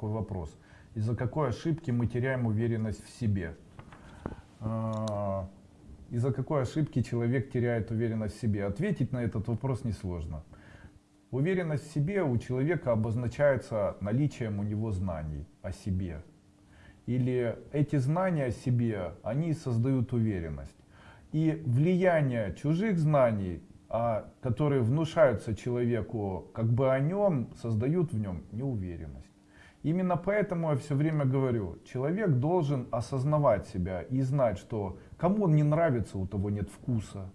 такой вопрос. Из-за какой ошибки мы теряем уверенность в себе? А, из-за какой ошибки человек теряет уверенность в себе? Ответить на этот вопрос несложно. Уверенность в себе у человека обозначается наличием у него знаний о себе. Или эти знания о себе, они создают уверенность. И влияние чужих знаний, а, которые внушаются человеку как бы о нем, создают в нем неуверенность. Именно поэтому я все время говорю, человек должен осознавать себя и знать, что кому он не нравится, у того нет вкуса.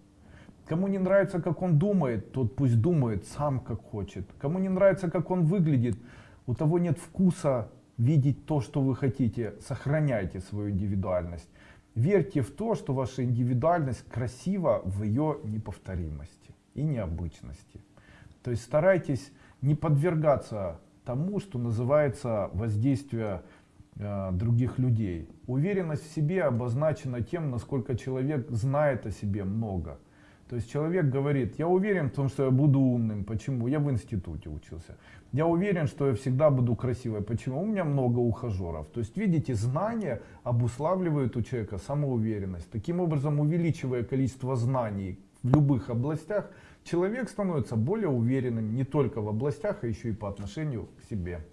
Кому не нравится, как он думает, тот пусть думает сам, как хочет. Кому не нравится, как он выглядит, у того нет вкуса видеть то, что вы хотите. Сохраняйте свою индивидуальность. Верьте в то, что ваша индивидуальность красива в ее неповторимости и необычности. То есть старайтесь не подвергаться тому, что называется воздействие э, других людей. Уверенность в себе обозначена тем, насколько человек знает о себе много. То есть человек говорит, я уверен в том, что я буду умным. Почему? Я в институте учился. Я уверен, что я всегда буду красивой. Почему? У меня много ухажеров. То есть, видите, знания обуславливают у человека самоуверенность. Таким образом, увеличивая количество знаний в любых областях, человек становится более уверенным не только в областях, а еще и по отношению к себе.